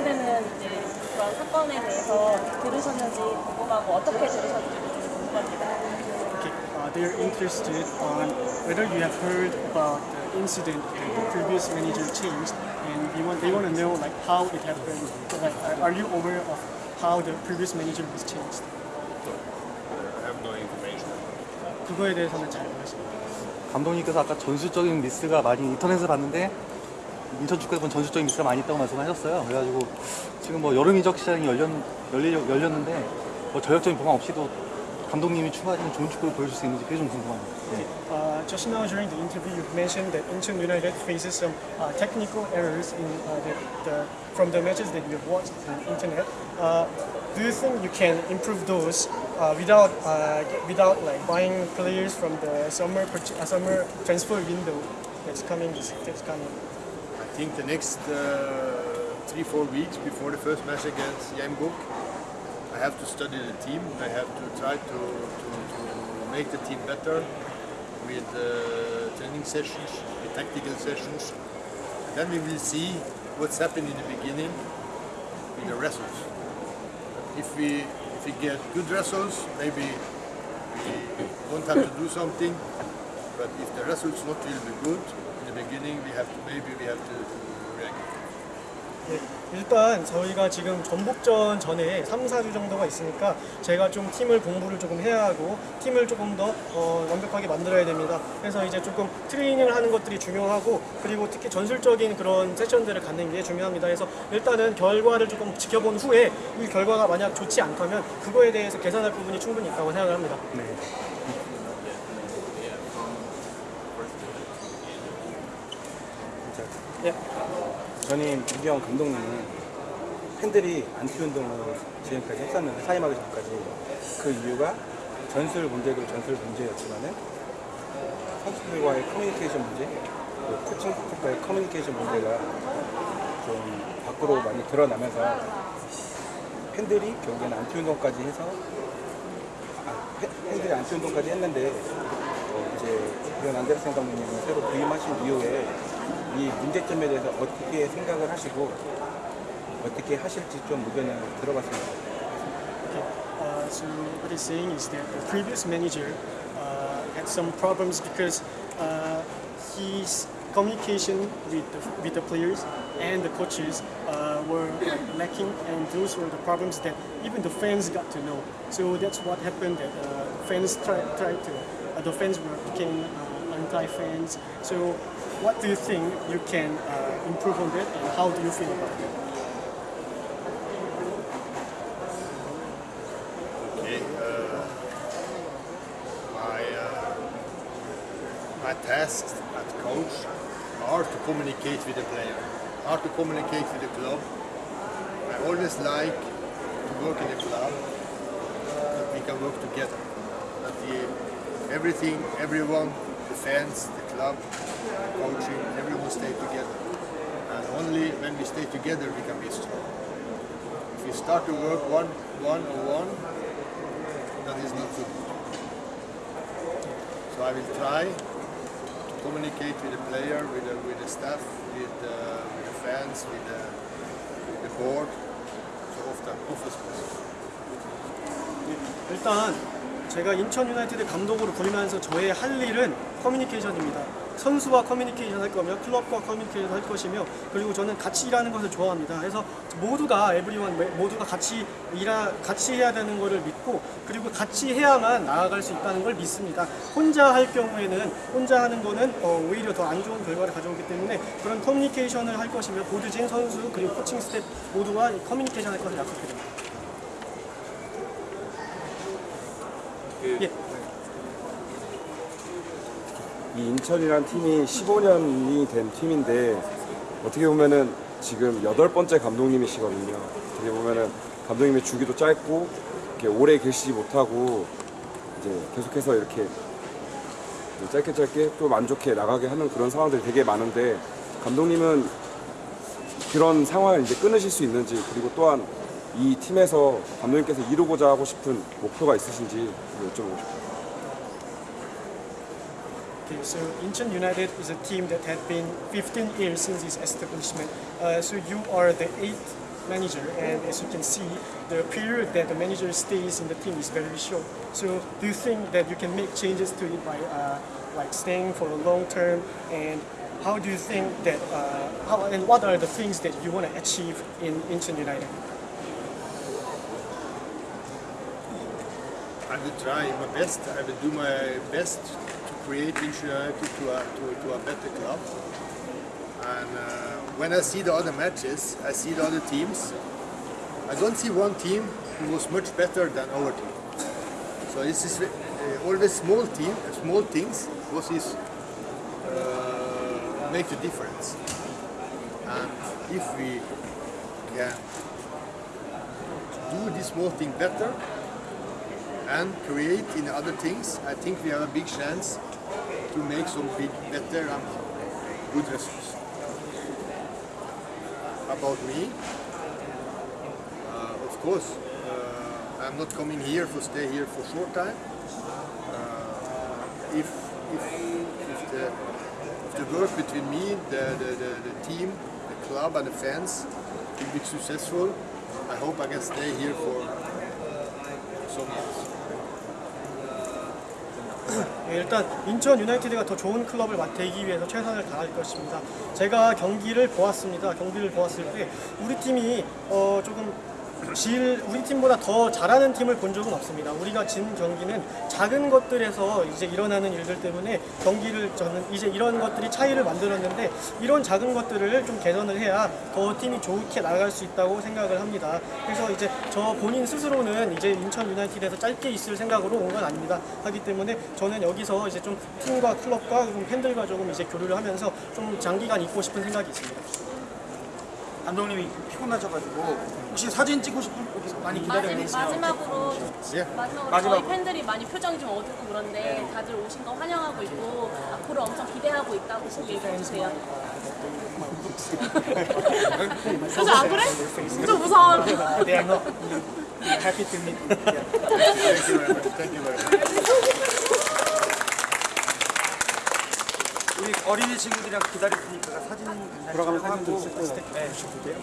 대체되는 이제 그런 사건에 대해서 들으셨는지 궁금하고 어떻게 들으셨는지 궁금합니다. Okay, uh, they're interested on whether you have heard about the incident that the previous manager changed, and they want they want to know like how it happened. Like, are- you aware of how the previous manager was changed? I have no information. 그거에 대해서는 잘 모르십니다. 감독님께서 아까 전술적인 미스가 많이 인터넷을 봤는데 인천 축구에 본 전술적인 미스가 많이 있다고 말씀하셨어요. 그래가지고 지금 뭐 여름 이적 시장이 열렸, 열리, 열렸는데 뭐 전략적인 보강 없이도 감독님이 추가적인 좋은 축구를 보여줄 수 있는지 그게 좀 궁금합니다. 네. Uh, just now during the interview, you mentioned that Incheon United faces some uh, technical errors in uh, the, the, from the matches that you have watched on the internet. Uh, do you think you can improve those uh, without uh, without like buying players from the summer uh, summer transfer window that's coming? This, that's coming. Think the next uh, three, four weeks before the first match against Yambuk, I have to study the team. I have to try to, to, to make the team better with uh, training sessions, with tactical sessions. And then we will see what's happened in the beginning with the results. If we, if we get good results, maybe we won't have to do something. But if the results not will be good in the beginning, we have to maybe we have to, react. 네, 일단 저희가 지금 전북전 전에 3, 4주 정도가 있으니까 제가 좀 팀을 공부를 조금 해야 하고 팀을 조금 더 어, 완벽하게 만들어야 됩니다. 그래서 이제 조금 트레이닝을 하는 것들이 중요하고 그리고 특히 전술적인 그런 세션들을 갖는 게 중요합니다. 그래서 일단은 결과를 조금 지켜본 후에 이 결과가 만약 좋지 않다면 그거에 대해서 개선할 부분이 충분히 있다고 생각을 합니다. 네. 네. 전임 김기영 감독님은 팬들이 안티 운동을 지금까지 했었는데 사임하기 전까지 그 이유가 전술 문제도 전술 문제였지만은 선수들과의 커뮤니케이션 문제, 그 코칭 스태프과의 커뮤니케이션 문제가 좀 밖으로 많이 드러나면서 팬들이 결국에는 안티 운동까지 해서 아, 팬- 팬들이 안티 운동까지 했는데 어, 이제 이런 안데르센 감독님이 새로 부임하신 이후에 이 문제점에 대해서 어떻게 생각을 하시고 어떻게 하실지 좀 의견을 들어봤습니다. Okay. Uh, so what he's saying is that the previous manager uh, had some problems because uh, his communication with the, with the players and the coaches uh, were like, lacking, and those were the problems that even the fans got to know. So that's what happened. That uh, fans tried tried to uh, the fans were became uh, anti-fans. So what do you think you can uh, improve on that, and how do you feel about that? Okay. Uh, my uh, my tasks as coach are to communicate with the player, are to communicate with the club. I always like to work in a club that we can work together. That the, everything, everyone, the fans, the club, the coaching, everyone stay together. And only when we stay together we can be strong. If we start to work one one on one, that is not good. So I will try to communicate with the player, with the, with the staff, with the, with the fans, with the, with the board, so often, often as possible. 제가 인천 유나이티드 감독으로 부임하면서 저의 할 일은 커뮤니케이션입니다. 선수와 커뮤니케이션 할 거며 클럽과 커뮤니케이션 할 것이며 그리고 저는 같이 일하는 것을 좋아합니다. 그래서 모두가 everyone 모두가 같이 일하 같이 해야 되는 것을 믿고 그리고 같이 해야만 나아갈 수 있다는 걸 믿습니다. 혼자 할 경우에는 혼자 하는 거는 어, 오히려 더 안 좋은 결과를 가져오기 때문에 그런 커뮤니케이션을 할 것이며 board진 선수 그리고 코칭 스텝 모두가 이 커뮤니케이션 할 것을 약속드립니다. 예. 이 인천이란 팀이 15년이 된 팀인데 어떻게 보면은 지금 여덟 번째 감독님이시거든요. 어떻게 보면은 감독님의 주기도 짧고 이렇게 오래 계시지 못하고 이제 계속해서 이렇게 짧게 짧게 또 만족해 나가게 하는 그런 상황들이 되게 많은데 감독님은 그런 상황을 이제 끊으실 수 있는지 그리고 또한 이 팀에서 감독님께서 이루고자 하고 싶은 목표가 있으신지 여쭤보고 싶어요. Okay, so Incheon United is a team that had been 15 years since its establishment. Uh, so you are the eighth manager, and as you can see, the period that the manager stays in the team is very short. So, do you think that you can make changes to it by uh, like staying for a long term? And how do you think that? Uh, how and what are the things that you want to achieve in Incheon United? I will try my best. I will do my best to create United to a, to, to a better club. And uh, when I see the other matches, I see the other teams. I don't see one team who was much better than our team. So this is uh, always small team, small things. What is uh, make the difference. And if we can do this small thing better, and create in other things, I think we have a big chance to make some big, better and good results. About me, uh, of course, uh, I'm not coming here for stay here for short time. Uh, if, if, if, the, if the work between me, the, the, the, the team, the club and the fans will be successful, I hope I can stay here for some years. 예, 일단 인천 유나이티드가 더 좋은 클럽을 되기 위해서 최선을 다할 것입니다. 제가 경기를 보았습니다. 경기를 보았을 때 우리 팀이 어, 조금 질 우리 팀보다 더 잘하는 팀을 본 적은 없습니다. 우리가 진 경기는 작은 것들에서 이제 일어나는 일들 때문에 경기를 저는 이제 이런 것들이 차이를 만들었는데 이런 작은 것들을 좀 개선을 해야 더 팀이 좋게 나갈 수 있다고 생각을 합니다. 그래서 이제 저 본인 스스로는 이제 인천 유나이티드에서 짧게 있을 생각으로 온 건 아닙니다. 하기 때문에 저는 여기서 이제 좀 팀과 클럽과 좀 팬들과 조금 이제 교류를 하면서 좀 장기간 있고 싶은 생각이 있습니다. 감독님이 피곤하셔가지고 혹시 사진 찍고 싶은 분 많이 기다리고 계세요. 마지막으로 예. 마지막으로. 저희 팬들이 많이 표정이 좀 어둡고 그런데 다들 오신 거 환영하고 있고 앞으로 엄청 기대하고 있다고 얘기해 주세요. 그래서 안 그래? 좀 무서워. They are not happy to meet. you. Thank you very much. Thank you very much. 우리 어린이 친구들이랑 기다릴 테니까 사진 돌아가면 사진도 하고 있을 거예요. 네. 주실게요.